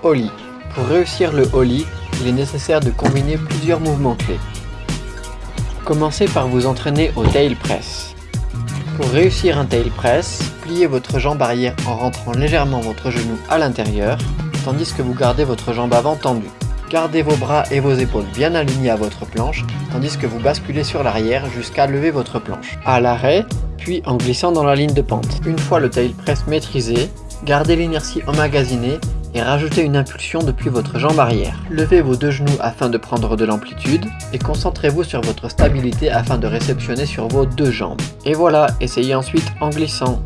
Pour réussir le Ollie, il est nécessaire de combiner plusieurs mouvements clés. Commencez par vous entraîner au tail press. Pour réussir un tail press, pliez votre jambe arrière en rentrant légèrement votre genou à l'intérieur, tandis que vous gardez votre jambe avant tendue. Gardez vos bras et vos épaules bien alignés à votre planche, tandis que vous basculez sur l'arrière jusqu'à lever votre planche. À l'arrêt, puis en glissant dans la ligne de pente. Une fois le tail press maîtrisé, gardez l'inertie emmagasinée et rajoutez une impulsion depuis votre jambe arrière. Levez vos deux genoux afin de prendre de l'amplitude et concentrez-vous sur votre stabilité afin de réceptionner sur vos deux jambes. Et voilà, essayez ensuite en glissant.